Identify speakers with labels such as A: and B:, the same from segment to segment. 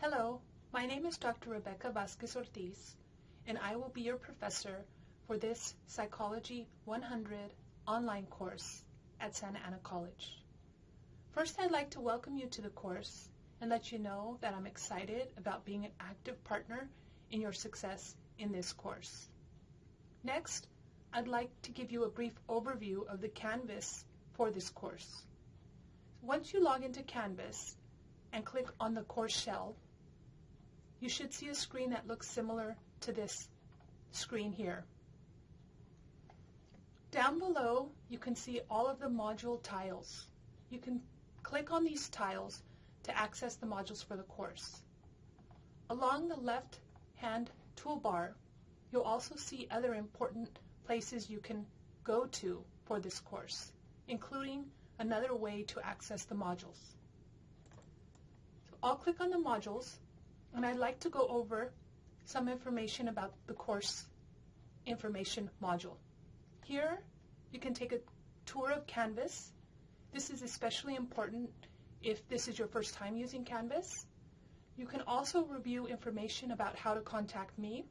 A: Hello, my name is Dr. Rebecca Vasquez Ortiz, and I will be your professor for this Psychology 100 online course at Santa Ana College. First, I'd like to welcome you to the course and let you know that I'm excited about being an active partner in your success in this course. Next, I'd like to give you a brief overview of the Canvas for this course. Once you log into Canvas and click on the course shell, you should see a screen that looks similar to this screen here. Down below, you can see all of the module tiles. You can click on these tiles to access the modules for the course. Along the left-hand toolbar, you'll also see other important places you can go to for this course, including another way to access the modules. So I'll click on the modules, and I'd like to go over some information about the course information module. Here, you can take a tour of Canvas. This is especially important if this is your first time using Canvas. You can also review information about how to contact me.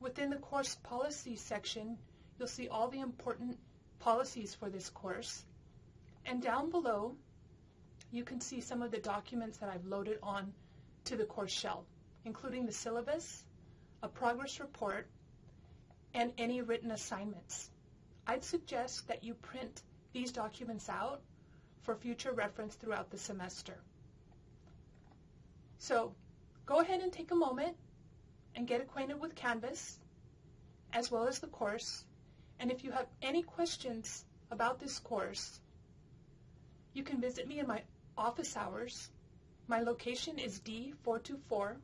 A: Within the course policy section, you'll see all the important policies for this course. And down below, you can see some of the documents that I've loaded on to the course shell, including the syllabus, a progress report, and any written assignments. I'd suggest that you print these documents out for future reference throughout the semester. So go ahead and take a moment and get acquainted with Canvas as well as the course. And if you have any questions about this course, you can visit me in my office hours. My location is D424,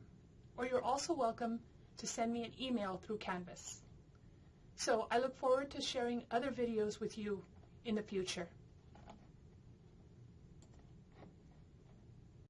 A: or you're also welcome to send me an email through Canvas. So I look forward to sharing other videos with you in the future.